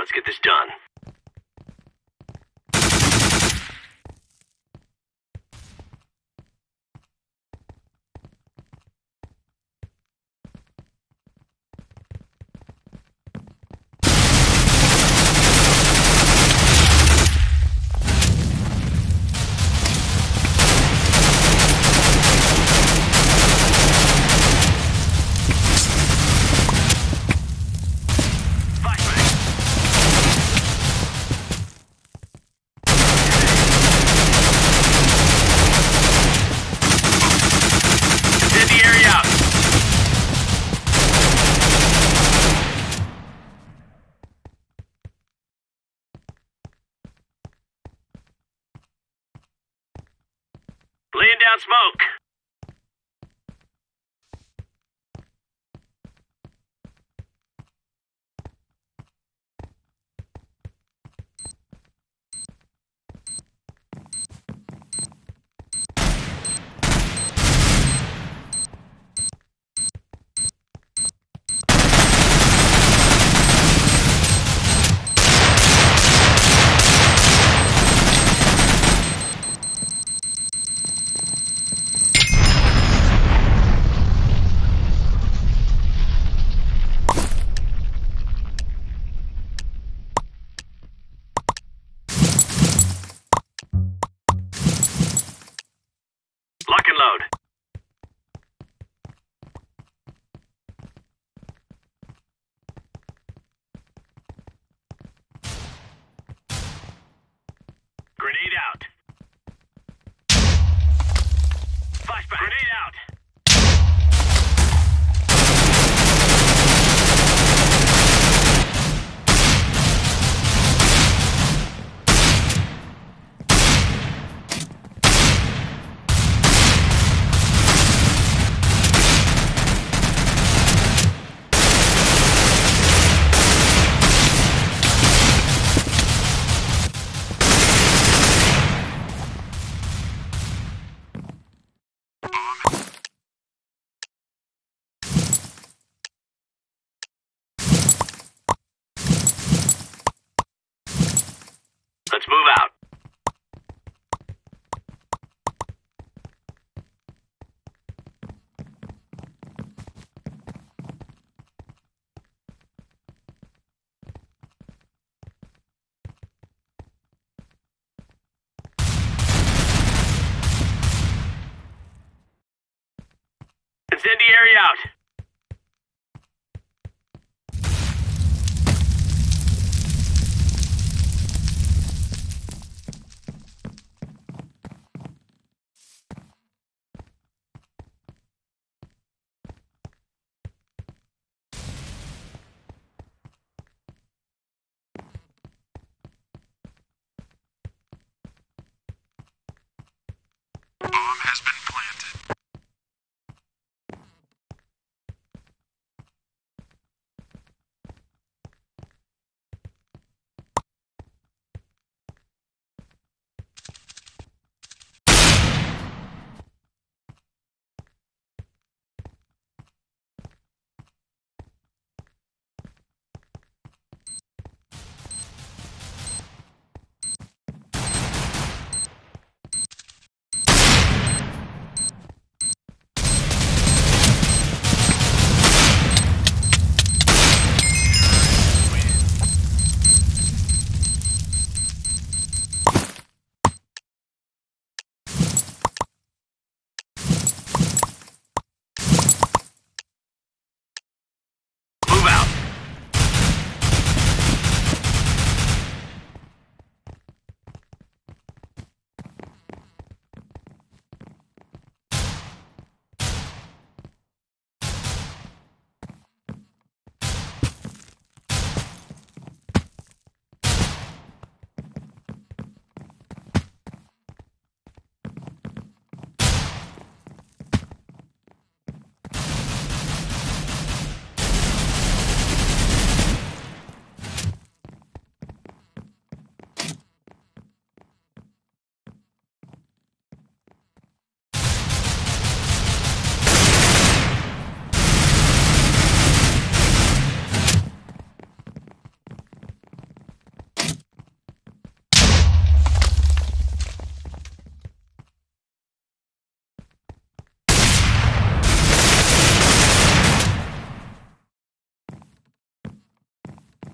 Let's get this done. Down smoke. Lock. Grenade out. Flashback. Grenade out. Let's move out. Incendiary out.